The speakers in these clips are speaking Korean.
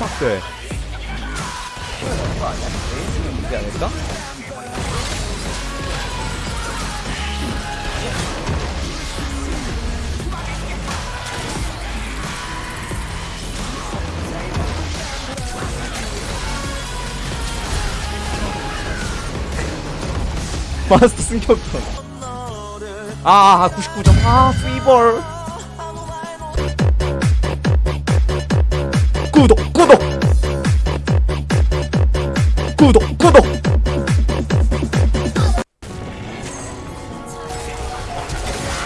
스탁돼 되지 않을까? 마스터 승격전. 아, 아 99점. 아 피벌 구독 구독 구독 구독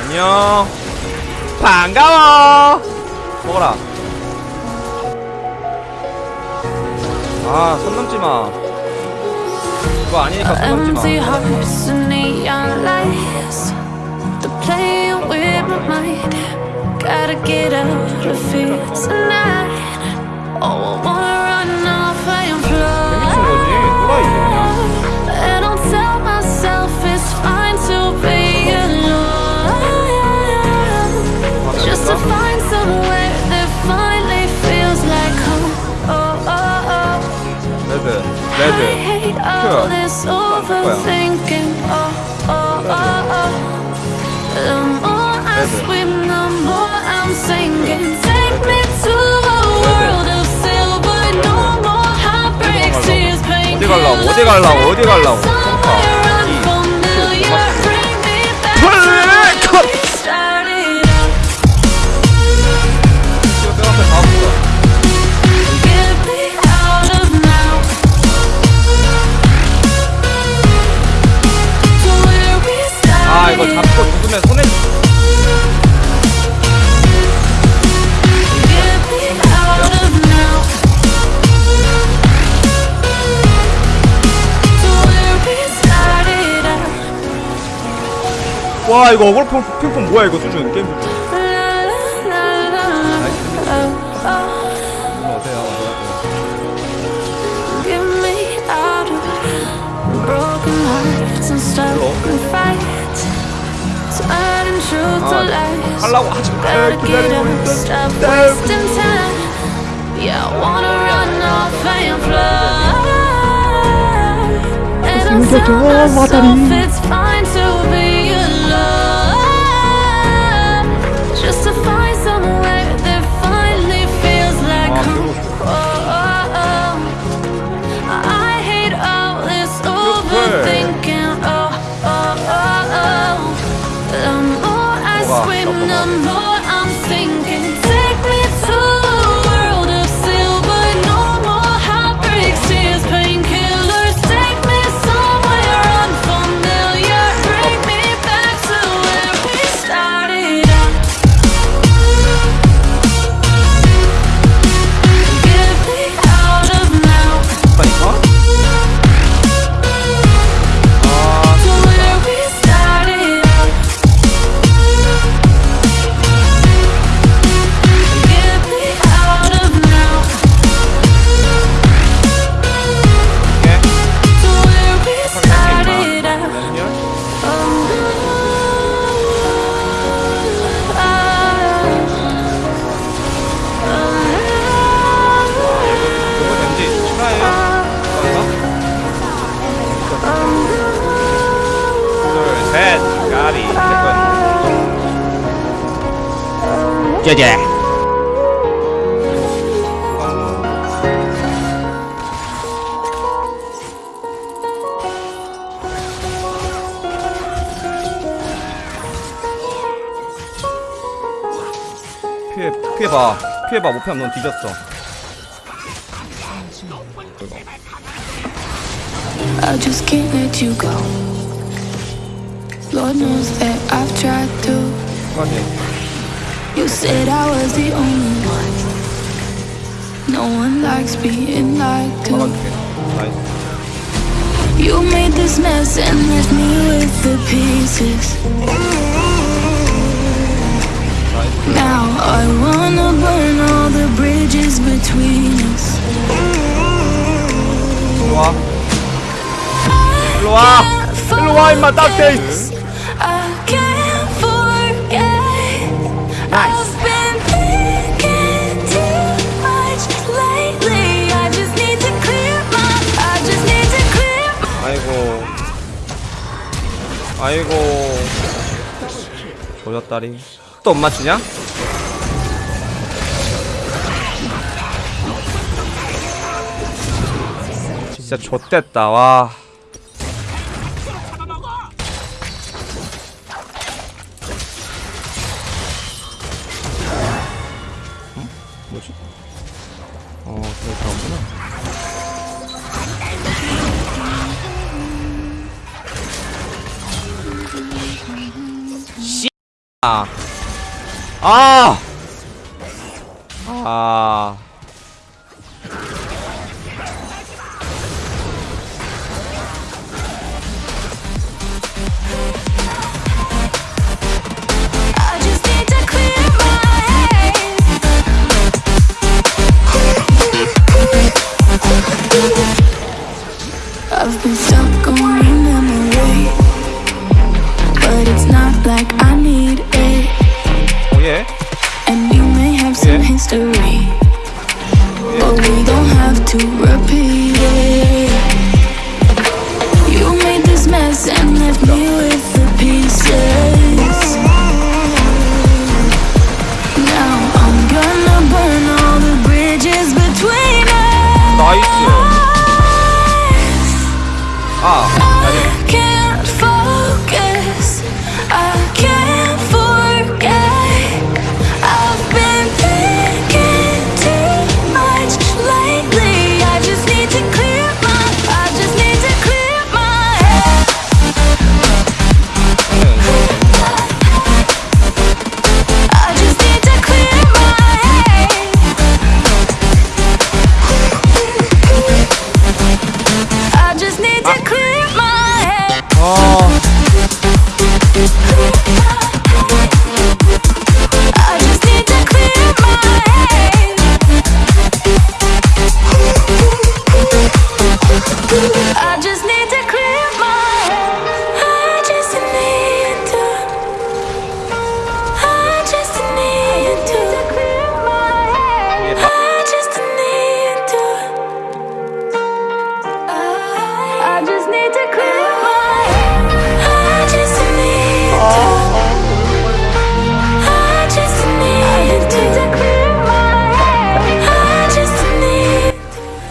안녕 반가워 먹어라 아손 넘지마 그거 아니니까 손 넘지마 playing with my mind. Gotta get out of here tonight. all this overthinking. Oh, oh, oh, oh. The more I Never. swim, the more I'm sinking. Take me to a world of silver. No more heartbreaks, tears, pain. 어디 갈라고, 어디 갈라고, 어디 갈라고. 와 이거 어글 핑- 핑퐁 뭐야 이거 수준 게임 수준. Oh, oh. 아. 하려고 하지 get 기다리고 off 짜자 피해 피해봐 피해봐 못 피하면 넌 뒤졌어 I just can't let you go. Lord knows that I've tried to. 까지 You said I was the only one. No one likes being lied to. 막아줄게 나이스 You made this mess and left me with the pieces. 나이스 Now I wanna burn all the bridges between us. 일로와 일로와 일로와 임마 딱대 아이고 조졌다리 또 못 맞추냐? 진짜 좆됐다 와 응? 뭐지? 어, 그래 다구나 아. 아. 아. we don't have to repeat it. You made this mess and left me with the pieces. Now I'm gonna burn all the bridges between us. Nice. Ah. ah.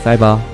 塞吧。